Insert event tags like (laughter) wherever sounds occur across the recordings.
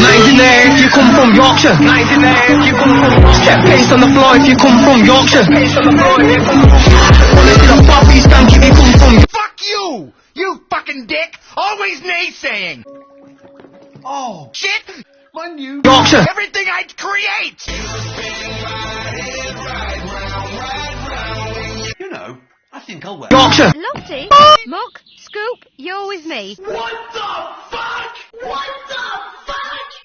Nines in there if you come from Yorkshire. Nines there if you come from Yorkshire. Step pace on the floor if you come from Yorkshire. Pace on the floor if you come from Yorkshire. Wanna see the Bobby stank if you come from Fuck you! You fucking dick! Always naysaying! Oh, shit! My new Yorkshire. Everything I create! You know, I think I'll wear. Yorkshire. Lottie, oh! Muck, Scoop, you're with me.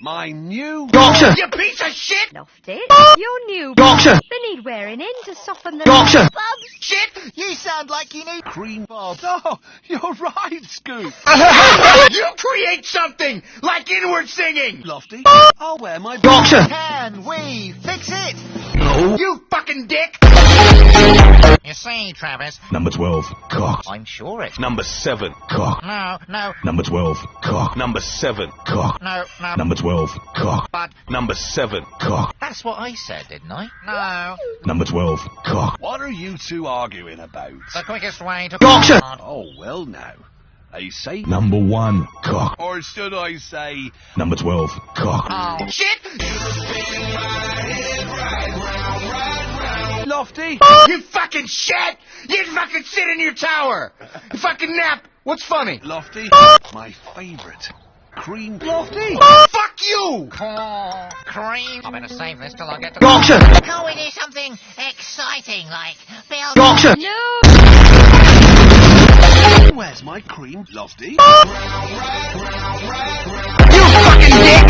My new. Yorkshire. You piece of shit! Lofty, you're new. Yorkshire. They need wearing in to soften the Yorkshire. bubs. Shit! You sound like you need cream bob. (laughs) Oh, you're right, Scoop. (laughs) You create something! Like inward singing! Lofty, I'll wear my. Yorkshire. Can we fix it? No. You fucking dick! You see, Travis, Number 12, cock. I'm sure it. Number 7, cock. No, no, Number 12, cock. Number 7, cock. no, no. Number 12, cock. But Number 7, cock. that's what I said, didn't I? No. Number 12, cock. What are you two arguing about? The quickest way to. Yorkshire. Oh, well now. I say. Number 1, cock. Or should I say. Number 12, cock. Oh, shit! Lofty? Oh! You fucking shit! You fucking sit in your tower! You fucking nap! What's funny? Oh! Lofty? Oh! My favourite. Cream. Lofty? Fuck you! cream. I'm gonna save this till I get to. Yorkshire. Can we do something exciting like build? Yorkshire. No, Where's my cream? Lofty? (laughs) You fucking dick!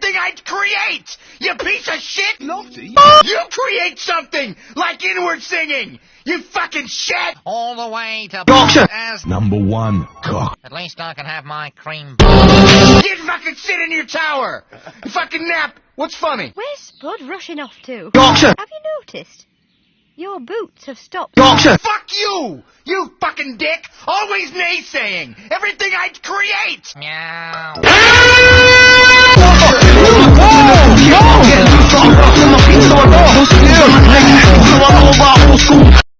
Everything I create! You piece of shit! Lofty? You create something like inward singing! You fucking shit! All the way to Yorkshire. as Number 1, cock. at least I can have my cream. You fucking sit in your tower! You fucking nap! What's funny? where's Spud rushing off to? Yorkshire. Have you noticed? Your boots have stopped. Yorkshire. Fuck you! You fucking dick! Always naysaying! Everything I create! Meow. go!